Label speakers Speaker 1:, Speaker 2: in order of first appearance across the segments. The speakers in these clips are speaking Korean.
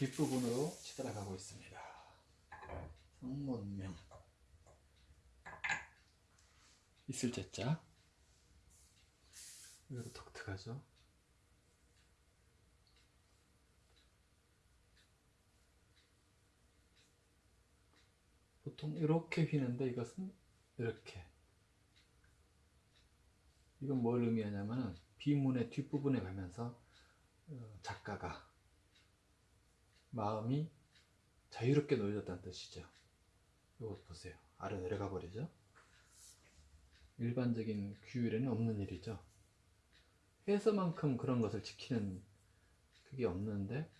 Speaker 1: 뒷부분으로 치달아가고 있습니다. 성문명 있을 제자 이것도 독특하죠. 보통 이렇게 휘는데 이것은 이렇게 이건 뭘 의미하냐면은 비문의 뒷부분에 가면서 어, 작가가 마음이 자유롭게 놓여졌다는 뜻이죠. 이것 보세요. 아래 내려가 버리죠. 일반적인 규율에는 없는 일이죠. 해서만큼 그런 것을 지키는 그게 없는데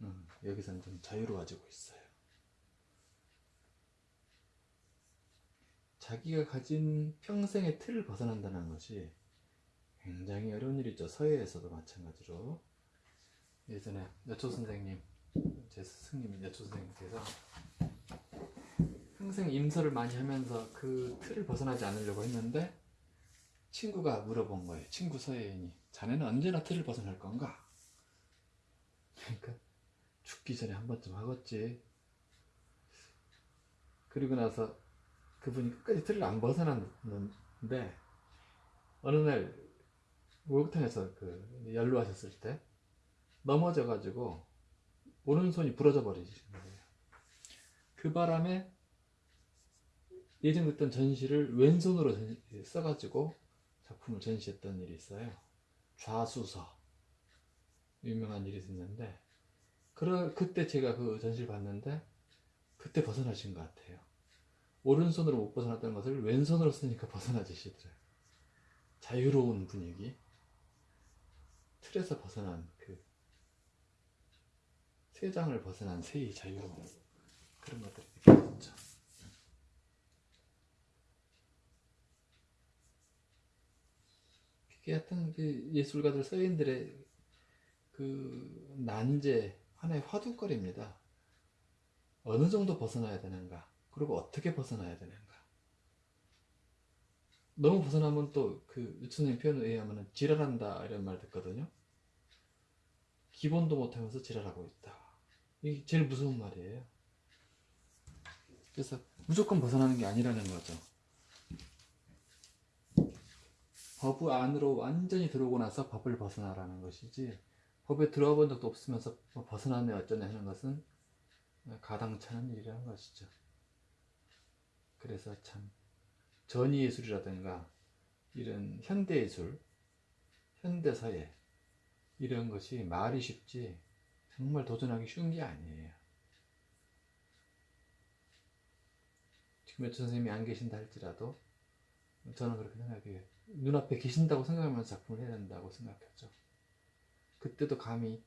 Speaker 1: 음, 여기서는 좀 자유로워지고 있어요. 자기가 가진 평생의 틀을 벗어난다는 것이 굉장히 어려운 일이죠. 서예에서도 마찬가지로 예전에 여초 선생님, 제 스승님 여초 선생님께서 평생 임서를 많이 하면서 그 틀을 벗어나지 않으려고 했는데 친구가 물어본 거예요. 친구 서예인이 자네는 언제나 틀을 벗어날 건가? 그러니까 죽기 전에 한 번쯤 하겠지. 그리고 나서 그분이 끝까지 틀을 안 벗어났는데 어느 날 목욕탕에서 그 연루하셨을 때 넘어져가지고 오른손이 부러져 버리신 거예요. 그 바람에 예정됐던 전시를 왼손으로 전- 써가지고 작품을 전시했던 일이 있어요. 좌수서 유명한 일이 있었는데 그러, 그때 제가 그 전시를 봤는데 그때 벗어나신 것 같아요. 오른손으로 못 벗어났던 것을 왼손으로 쓰니까 벗어나지시더라고요. 자유로운 분위기, 틀에서 벗어난 그 세장을 벗어난 새의 자유로움 그런 것들이 느껴졌죠. 그게 하여튼 그 예술가들 서인들의 그 난제 하나의 화두거리입니다. 어느 정도 벗어나야 되는가? 그리고 어떻게 벗어나야 되는가? 너무 벗어나면 또 그 유천님 표현에 의하면 지랄한다 이런 말 듣거든요. 기본도 못하면서 지랄하고 있다. 이게 제일 무서운 말이에요. 그래서 무조건 벗어나는 게 아니라는 거죠. 법 안으로 완전히 들어오고 나서 법을 벗어나라는 것이지 법에 들어와 본 적도 없으면서 뭐 벗어나네 어쩌네 하는 것은 가당찮은 일이라는 것이죠. 그래서 참 전위예술이라든가 이런 현대예술, 현대사회 이런 것이 말이 쉽지 정말 도전하기 쉬운 게 아니에요. 지금 여천 선생님이 안 계신다 할지라도 저는 그렇게 생각해요. 눈앞에 계신다고 생각하면서 작품을 해야 된다고 생각했죠. 그때도 감히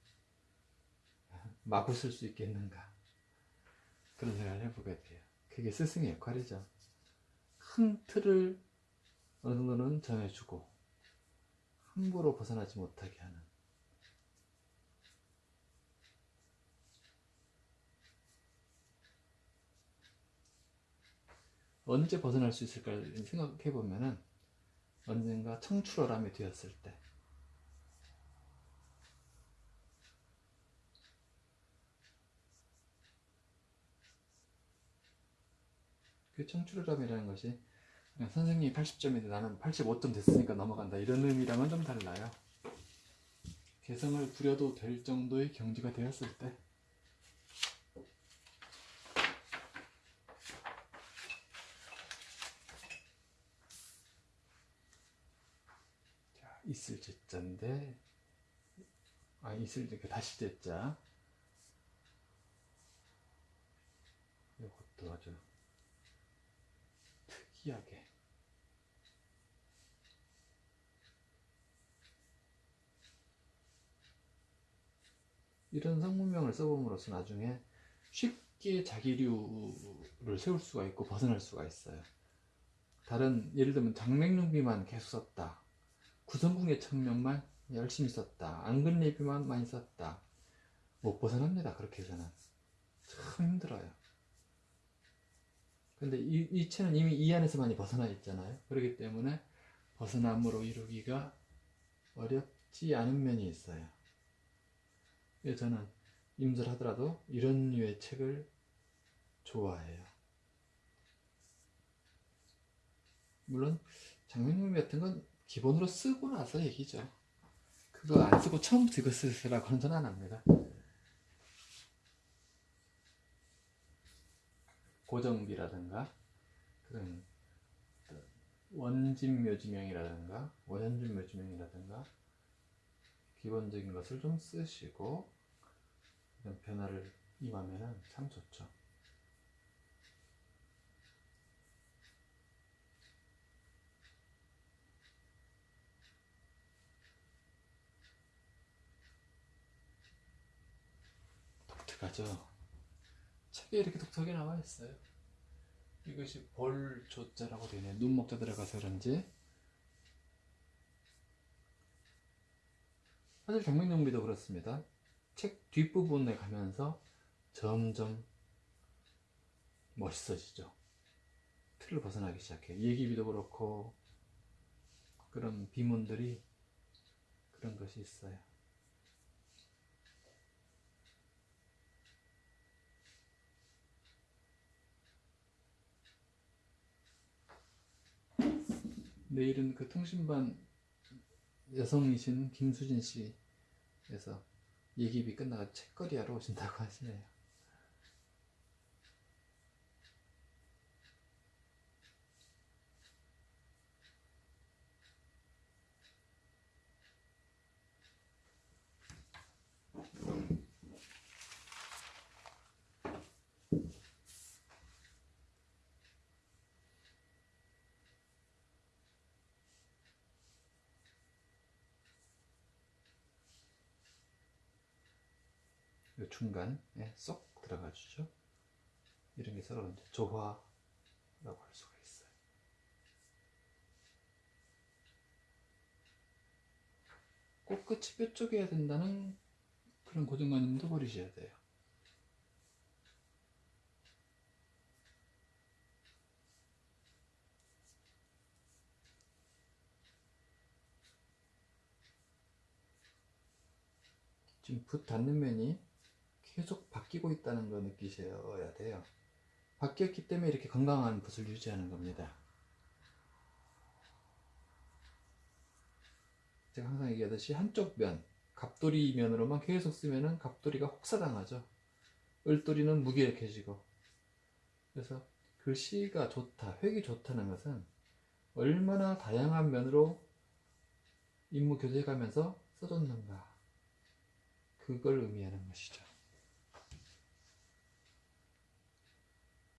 Speaker 1: 마구 쓸 수 있겠는가 그런 생각을 해보게 돼요. 그게 스승의 역할이죠. 큰 틀을 어느 정도는 정해주고 함부로 벗어나지 못하게 하는 언제 벗어날 수 있을까를 생각해 보면은 언젠가 청출어람이 되었을 때. 그 청출어람이라는 것이 그냥 선생님이 80점인데 나는 85점 됐으니까 넘어간다. 이런 의미랑은 좀 달라요. 개성을 부려도 될 정도의 경지가 되었을 때 자, 있을 제자인데 아 있을 제 다시 제자 이것도 아주 특이하게 이런 성문명을 써봄으로써 나중에 쉽게 자기류를 세울 수가 있고 벗어날 수가 있어요. 다른 예를 들면 장맹룡비만 계속 썼다. 구성궁의 청명만 열심히 썼다. 안근례비만 많이 썼다. 못 벗어납니다. 그렇게 해서는 참 힘들어요. 근데 이, 이 채는 이미 이 안에서 많이 벗어나 있잖아요. 그렇기 때문에 벗어남으로 이루기가 어렵지 않은 면이 있어요. 그래서 저는 임술하더라도 이런 류의 책을 좋아해요. 물론 장면용미 같은 건 기본으로 쓰고 나서 얘기죠. 그거 안 쓰고 처음부터 이거 쓰라고는 저는 안 합니다. 고정비라든가 그런 원진 묘지명이라든가 원현준 묘지명이라든가 기본적인 것을 좀 쓰시고 이런 변화를 임하면 참 좋죠. 독특하죠. 책에 이렇게 독특하게 나와 있어요. 이것이 볼조자라고 되네. 눈목자 들어가서 그런지. 사실 정맥용비도 그렇습니다. 책 뒷부분에 가면서 점점 멋있어지죠. 틀을 벗어나기 시작해요. 얘기비도 그렇고 그런 비문들이 그런 것이 있어요. 내일은 그 통신반 여성이신 김수진 씨에서 얘기비 끝나가 책거리 하러 오신다고 하시네요. 요 중간에 쏙 들어가 주죠. 이런 게 서로 이제 조화라고 할 수가 있어요. 꼭 끝이 뾰족해야 된다는 그런 고정관념도 버리셔야 돼요. 지금 붓 닿는 면이 계속 바뀌고 있다는 거 느끼셔야 돼요. 바뀌었기 때문에 이렇게 건강한 붓을 유지하는 겁니다. 제가 항상 얘기하듯이 한쪽 면, 갑돌이 면으로만 계속 쓰면은 갑돌이가 혹사당하죠. 을돌이는 무기력해지고. 그래서 글씨가 좋다, 획이 좋다는 것은 얼마나 다양한 면으로 임무 교제가면서 써줬는가. 그걸 의미하는 것이죠.